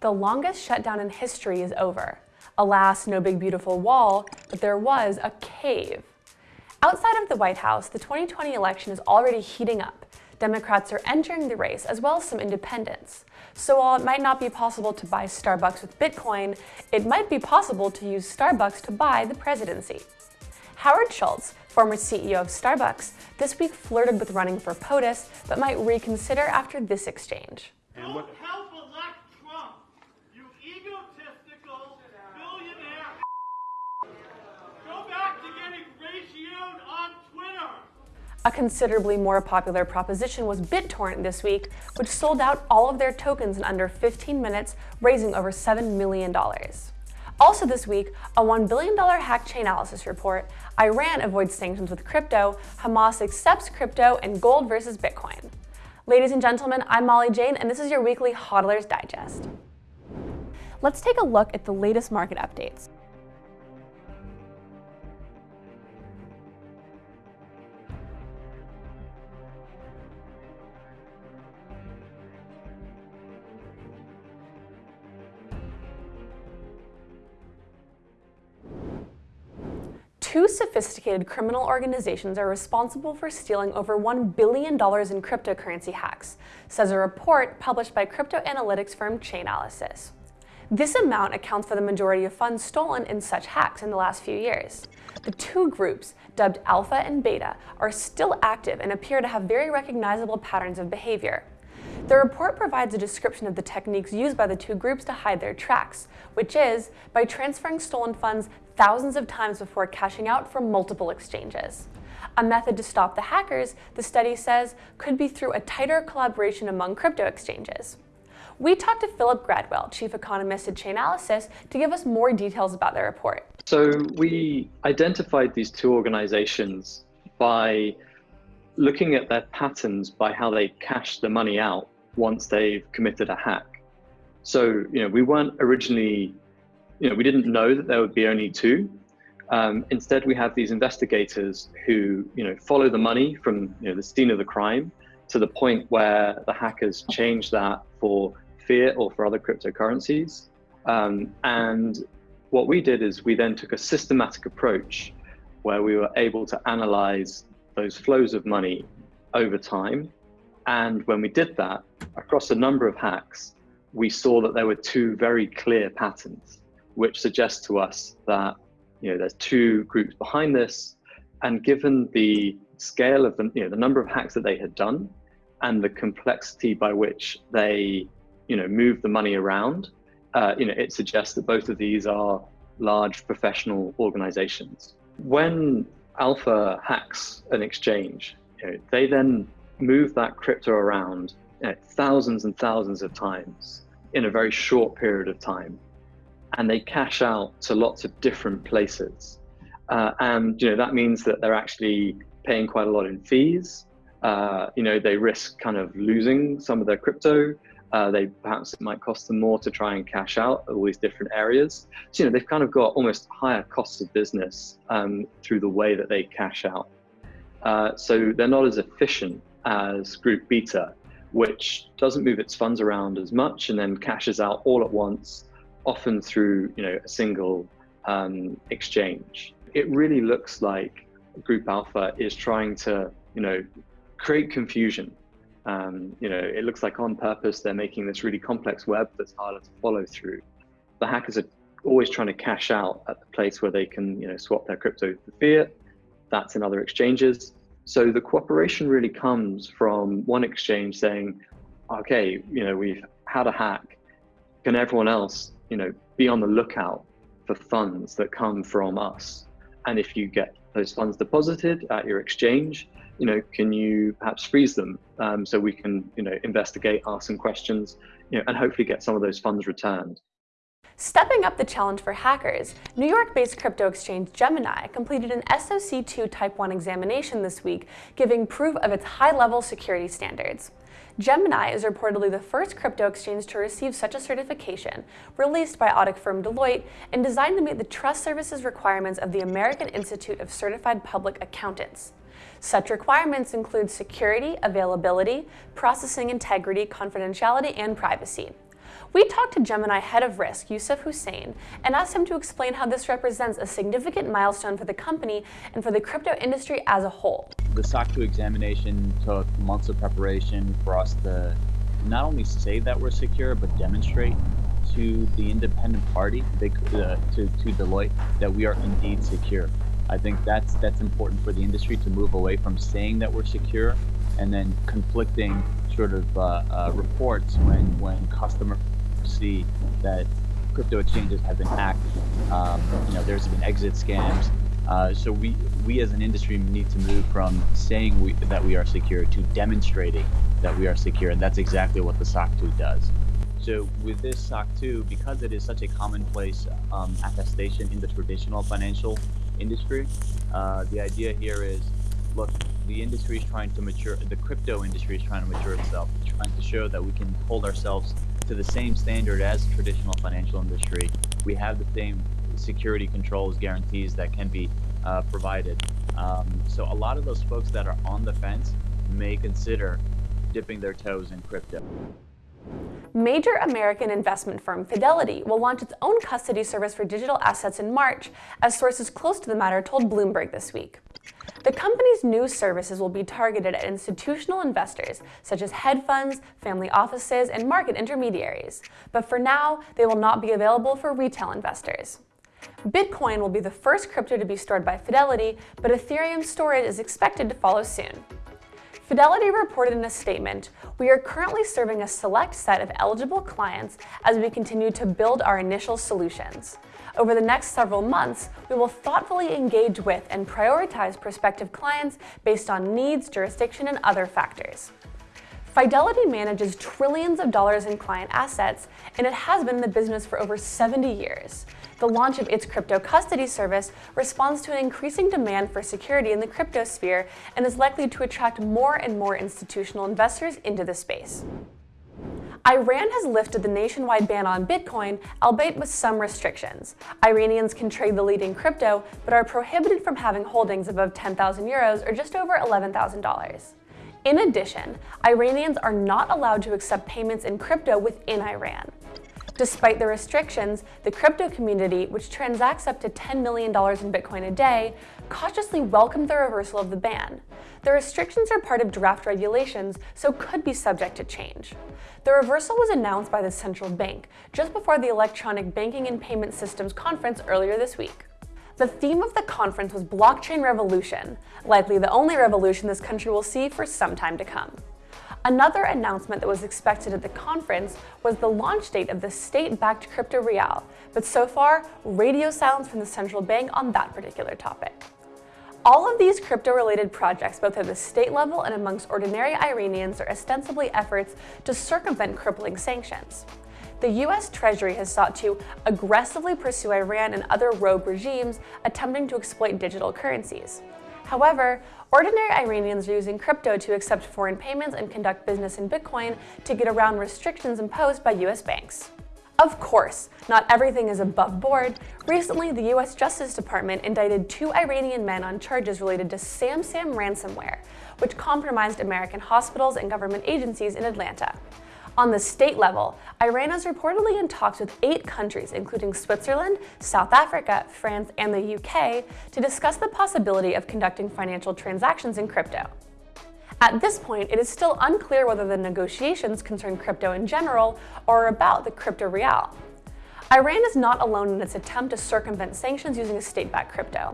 The longest shutdown in history is over. Alas, no big beautiful wall, but there was a cave. Outside of the White House, the 2020 election is already heating up. Democrats are entering the race, as well as some independents. So while it might not be possible to buy Starbucks with Bitcoin, it might be possible to use Starbucks to buy the presidency. Howard Schultz, former CEO of Starbucks, this week flirted with running for POTUS, but might reconsider after this exchange. Help elect Trump, you egotistical billionaire. Go back to getting ratioed on Twitter. A considerably more popular proposition was BitTorrent this week, which sold out all of their tokens in under 15 minutes, raising over $7 million. Also this week, a $1 billion hack Chainalysis report, Iran avoids sanctions with crypto, Hamas accepts crypto, and gold versus Bitcoin. Ladies and gentlemen, I'm Molly Jane, and this is your weekly HODLers Digest. Let's take a look at the latest market updates. Two sophisticated criminal organizations are responsible for stealing over $1 billion in cryptocurrency hacks, says a report published by crypto analytics firm Chainalysis. This amount accounts for the majority of funds stolen in such hacks in the last few years. The two groups, dubbed Alpha and Beta, are still active and appear to have very recognizable patterns of behavior. The report provides a description of the techniques used by the two groups to hide their tracks, which is by transferring stolen funds thousands of times before cashing out from multiple exchanges. A method to stop the hackers, the study says, could be through a tighter collaboration among crypto exchanges. We talked to Philip Gradwell, chief economist at Chainalysis, to give us more details about the report. So we identified these two organizations by looking at their patterns by how they cash the money out once they've committed a hack. So, you know, we weren't originally, you know, we didn't know that there would be only two. Um, instead, we have these investigators who, you know, follow the money from you know, the scene of the crime to the point where the hackers change that for fiat or for other cryptocurrencies. Um, and what we did is we then took a systematic approach where we were able to analyze those flows of money over time and when we did that, across a number of hacks, we saw that there were two very clear patterns, which suggest to us that you know there's two groups behind this, and given the scale of the you know the number of hacks that they had done, and the complexity by which they you know move the money around, uh, you know it suggests that both of these are large professional organizations. When Alpha hacks an exchange, you know, they then move that crypto around thousands and thousands of times in a very short period of time. And they cash out to lots of different places. Uh, and you know that means that they're actually paying quite a lot in fees. Uh, you know they risk kind of losing some of their crypto. Uh, they perhaps it might cost them more to try and cash out all these different areas. So you know they've kind of got almost higher costs of business um, through the way that they cash out. Uh, so they're not as efficient as Group Beta, which doesn't move its funds around as much and then cashes out all at once, often through you know a single um, exchange. It really looks like Group Alpha is trying to you know create confusion. Um, you know, it looks like on purpose they're making this really complex web that's harder to follow through. The hackers are always trying to cash out at the place where they can you know swap their crypto for fiat. That's in other exchanges. So the cooperation really comes from one exchange saying, okay, you know, we've had a hack. Can everyone else, you know, be on the lookout for funds that come from us? And if you get those funds deposited at your exchange, you know, can you perhaps freeze them um, so we can, you know, investigate, ask some questions, you know, and hopefully get some of those funds returned. Stepping up the challenge for hackers, New York-based crypto exchange Gemini completed an SOC2 Type 1 examination this week, giving proof of its high-level security standards. Gemini is reportedly the first crypto exchange to receive such a certification, released by audit firm Deloitte and designed to meet the trust services requirements of the American Institute of Certified Public Accountants. Such requirements include security, availability, processing integrity, confidentiality, and privacy. We talked to Gemini head of risk, Yusuf Hussein, and asked him to explain how this represents a significant milestone for the company and for the crypto industry as a whole. The SOC 2 examination took months of preparation for us to not only say that we're secure, but demonstrate to the independent party, they, uh, to, to Deloitte, that we are indeed secure. I think that's that's important for the industry to move away from saying that we're secure and then conflicting sort of uh, uh, reports when when customers see that crypto exchanges have been hacked. Um, you know, there's been exit scams. Uh, so we we as an industry need to move from saying we, that we are secure to demonstrating that we are secure, and that's exactly what the SOC 2 does. So with this SOC 2, because it is such a commonplace um, attestation in the traditional financial industry. Uh, the idea here is, look, the industry is trying to mature, the crypto industry is trying to mature itself, it's trying to show that we can hold ourselves to the same standard as traditional financial industry. We have the same security controls, guarantees that can be uh, provided. Um, so a lot of those folks that are on the fence may consider dipping their toes in crypto. Major American investment firm Fidelity will launch its own custody service for digital assets in March, as sources close to the matter told Bloomberg this week. The company's new services will be targeted at institutional investors, such as hedge funds, family offices, and market intermediaries. But for now, they will not be available for retail investors. Bitcoin will be the first crypto to be stored by Fidelity, but Ethereum storage is expected to follow soon. Fidelity reported in a statement, we are currently serving a select set of eligible clients as we continue to build our initial solutions. Over the next several months, we will thoughtfully engage with and prioritize prospective clients based on needs, jurisdiction, and other factors. Fidelity manages trillions of dollars in client assets, and it has been in the business for over 70 years the launch of its crypto custody service responds to an increasing demand for security in the crypto sphere and is likely to attract more and more institutional investors into the space. Iran has lifted the nationwide ban on Bitcoin, albeit with some restrictions. Iranians can trade the leading crypto, but are prohibited from having holdings above 10,000 euros or just over $11,000. In addition, Iranians are not allowed to accept payments in crypto within Iran. Despite the restrictions, the crypto community, which transacts up to $10 million in Bitcoin a day, cautiously welcomed the reversal of the ban. The restrictions are part of draft regulations, so could be subject to change. The reversal was announced by the central bank just before the Electronic Banking and Payment Systems Conference earlier this week. The theme of the conference was blockchain revolution, likely the only revolution this country will see for some time to come. Another announcement that was expected at the conference was the launch date of the state-backed crypto rial, but so far, radio silence from the central bank on that particular topic. All of these crypto-related projects, both at the state level and amongst ordinary Iranians, are ostensibly efforts to circumvent crippling sanctions. The US Treasury has sought to aggressively pursue Iran and other rogue regimes attempting to exploit digital currencies. However, ordinary Iranians are using crypto to accept foreign payments and conduct business in Bitcoin to get around restrictions imposed by US banks. Of course, not everything is above board. Recently, the US Justice Department indicted two Iranian men on charges related to SamSam ransomware, which compromised American hospitals and government agencies in Atlanta. On the state level, Iran is reportedly in talks with eight countries, including Switzerland, South Africa, France, and the UK, to discuss the possibility of conducting financial transactions in crypto. At this point, it is still unclear whether the negotiations concern crypto in general or about the crypto rial. Iran is not alone in its attempt to circumvent sanctions using a state-backed crypto.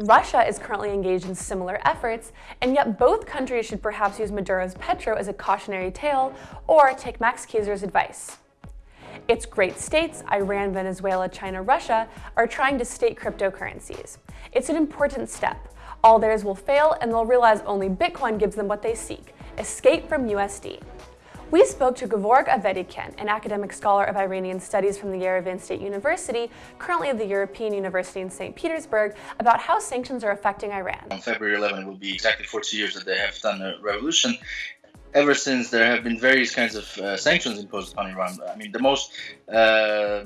Russia is currently engaged in similar efforts, and yet both countries should perhaps use Maduro's Petro as a cautionary tale or take Max Keiser's advice. Its great states, Iran, Venezuela, China, Russia, are trying to state cryptocurrencies. It's an important step. All theirs will fail and they'll realize only Bitcoin gives them what they seek, escape from USD. We spoke to Gevorg Avedikian, an academic scholar of Iranian studies from the Yerevan State University, currently at the European University in St. Petersburg, about how sanctions are affecting Iran. On February 11, it will be exactly 40 years that they have done a revolution. Ever since, there have been various kinds of uh, sanctions imposed upon Iran. I mean, the most uh,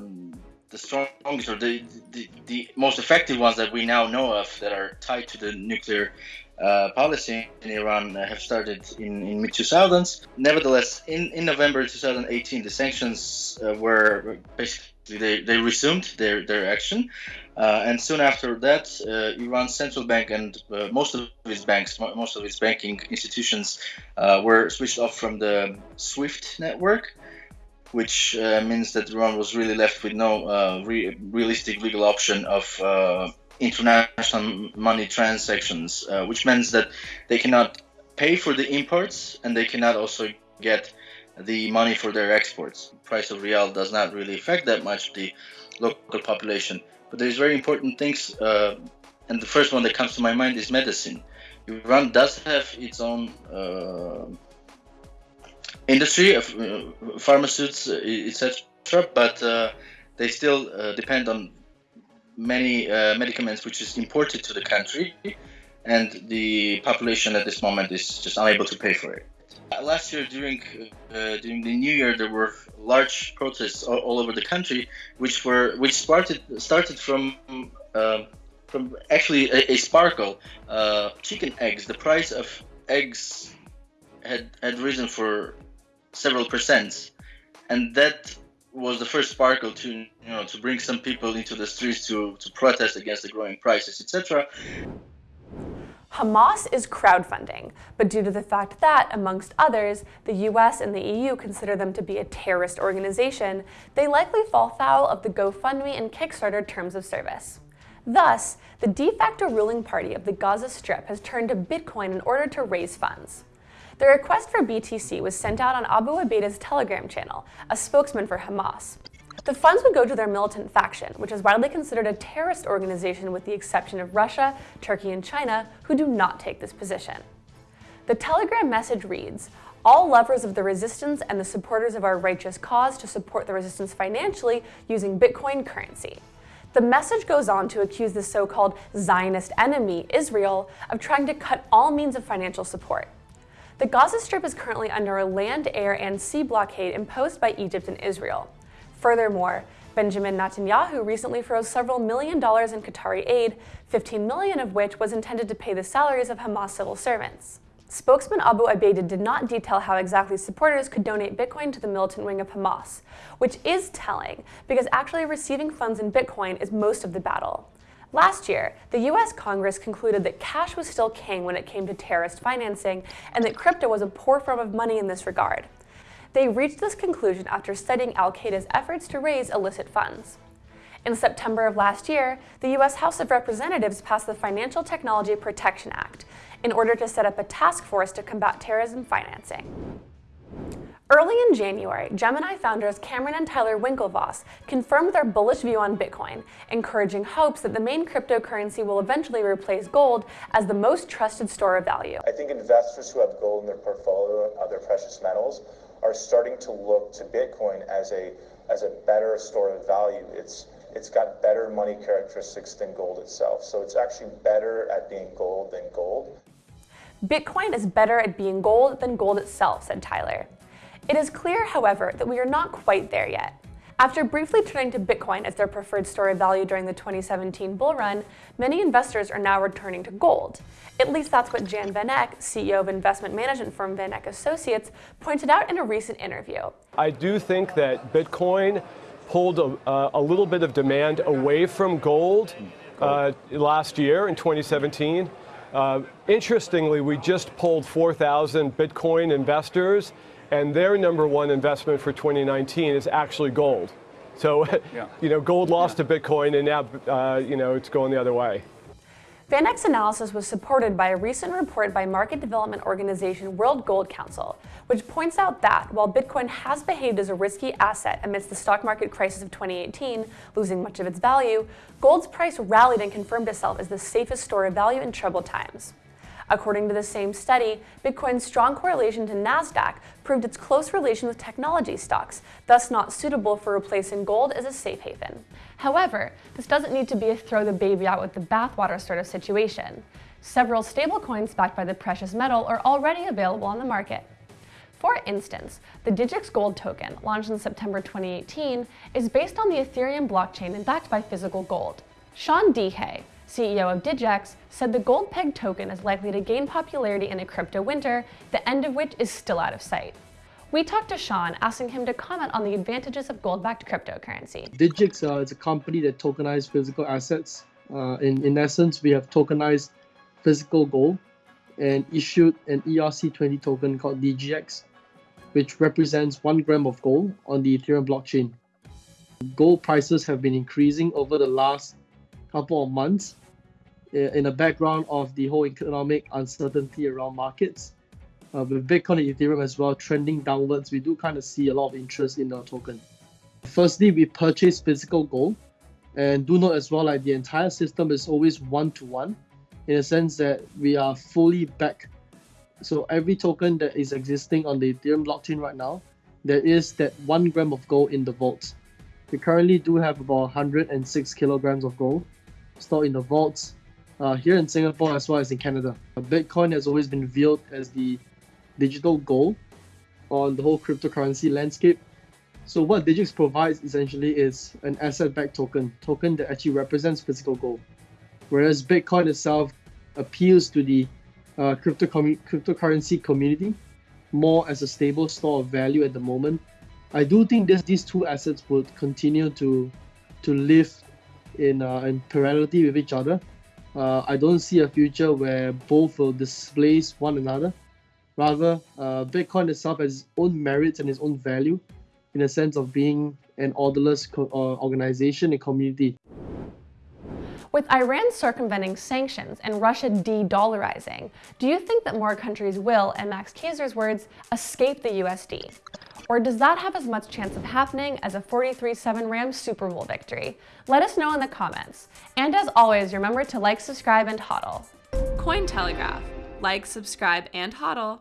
the strongest or the, the, the most effective ones that we now know of that are tied to the nuclear uh, policy in Iran have started in, in mid 2000s. Nevertheless, in, in November 2018, the sanctions uh, were basically they, they resumed their, their action. Uh, and soon after that, uh, Iran's central bank and uh, most of its banks, most of its banking institutions uh, were switched off from the SWIFT network which uh, means that Iran was really left with no uh, re realistic legal option of uh, international money transactions, uh, which means that they cannot pay for the imports and they cannot also get the money for their exports. Price of rial does not really affect that much the local population, but there's very important things, uh, and the first one that comes to my mind is medicine. Iran does have its own uh, industry of uh, pharmaceuticals, etc., but uh, they still uh, depend on many uh, medicaments which is imported to the country, and the population at this moment is just unable to pay for it. Uh, last year, during uh, during the New Year, there were large protests all, all over the country, which were which started started from uh, from actually a, a sparkle, uh, chicken eggs. The price of eggs had had risen for several percents, and that was the first sparkle to you know to bring some people into the streets to to protest against the growing prices, etc. Hamas is crowdfunding, but due to the fact that, amongst others, the US and the EU consider them to be a terrorist organization, they likely fall foul of the GoFundMe and Kickstarter terms of service. Thus, the de facto ruling party of the Gaza Strip has turned to Bitcoin in order to raise funds. The request for BTC was sent out on Abu Ubaida's Telegram channel, a spokesman for Hamas. The funds would go to their militant faction, which is widely considered a terrorist organization with the exception of Russia, Turkey, and China, who do not take this position. The Telegram message reads, all lovers of the resistance and the supporters of our righteous cause to support the resistance financially using Bitcoin currency. The message goes on to accuse the so-called Zionist enemy, Israel, of trying to cut all means of financial support. The Gaza Strip is currently under a land, air, and sea blockade imposed by Egypt and Israel. Furthermore, Benjamin Netanyahu recently froze several million dollars in Qatari aid, 15 million of which was intended to pay the salaries of Hamas civil servants. Spokesman Abu Ubaida did not detail how exactly supporters could donate Bitcoin to the militant wing of Hamas, which is telling because actually receiving funds in Bitcoin is most of the battle. Last year, the US Congress concluded that cash was still king when it came to terrorist financing and that crypto was a poor form of money in this regard. They reached this conclusion after studying Al Qaeda's efforts to raise illicit funds. In September of last year, the US House of Representatives passed the Financial Technology Protection Act in order to set up a task force to combat terrorism financing. Early in January, Gemini founders Cameron and Tyler Winklevoss confirmed their bullish view on Bitcoin, encouraging hopes that the main cryptocurrency will eventually replace gold as the most trusted store of value. I think investors who have gold in their portfolio, and other precious metals, are starting to look to Bitcoin as a as a better store of value. It's it's got better money characteristics than gold itself. So it's actually better at being gold than gold. Bitcoin is better at being gold than gold itself, said Tyler. It is clear, however, that we are not quite there yet. After briefly turning to Bitcoin as their preferred store of value during the 2017 bull run, many investors are now returning to gold. At least that's what Jan Van Eck, CEO of investment management firm Van Eck Associates, pointed out in a recent interview. I do think that Bitcoin pulled a, uh, a little bit of demand away from gold uh, last year in 2017. Uh, interestingly, we just pulled 4,000 Bitcoin investors and their number one investment for 2019 is actually gold. So, yeah. you know, gold lost yeah. to Bitcoin, and now, uh, you know, it's going the other way. Van Eck's analysis was supported by a recent report by market development organization World Gold Council, which points out that while Bitcoin has behaved as a risky asset amidst the stock market crisis of 2018, losing much of its value, gold's price rallied and confirmed itself as the safest store of value in troubled times. According to the same study, Bitcoin's strong correlation to NASDAQ proved its close relation with technology stocks, thus not suitable for replacing gold as a safe haven. However, this doesn't need to be a throw the baby out with the bathwater sort of situation. Several stablecoins backed by the precious metal are already available on the market. For instance, the Digix Gold token, launched in September 2018, is based on the Ethereum blockchain and backed by physical gold. Sean Dehay, CEO of Digix, said the gold peg token is likely to gain popularity in a crypto winter, the end of which is still out of sight. We talked to Sean, asking him to comment on the advantages of gold-backed cryptocurrency. Digix uh, is a company that tokenizes physical assets. Uh, in, in essence, we have tokenized physical gold and issued an ERC20 token called DGX, which represents one gram of gold on the Ethereum blockchain. Gold prices have been increasing over the last couple of months in the background of the whole economic uncertainty around markets uh, with Bitcoin and Ethereum as well trending downwards, we do kind of see a lot of interest in the token. Firstly, we purchase physical gold, and do note as well, like the entire system is always one to one, in a sense that we are fully back. So every token that is existing on the Ethereum blockchain right now, there is that one gram of gold in the vault. We currently do have about 106 kilograms of gold stored in the vaults uh, here in Singapore as well as in Canada. Bitcoin has always been viewed as the digital gold on the whole cryptocurrency landscape. So what Digix provides essentially is an asset-backed token, token that actually represents physical gold. Whereas Bitcoin itself appeals to the uh, crypto cryptocurrency community more as a stable store of value at the moment. I do think that these two assets would continue to to live in, uh, in parallelity with each other. Uh, I don't see a future where both will displace one another. Rather, uh, Bitcoin itself has its own merits and its own value in the sense of being an orderless co- uh, organization and community. With Iran circumventing sanctions and Russia de-dollarizing, do you think that more countries will, in Max Keiser's words, escape the USD? Or does that have as much chance of happening as a 43-7 Rams Super Bowl victory? Let us know in the comments. And as always, remember to like, subscribe, and hodl. Cointelegraph. Like, subscribe, and hodl.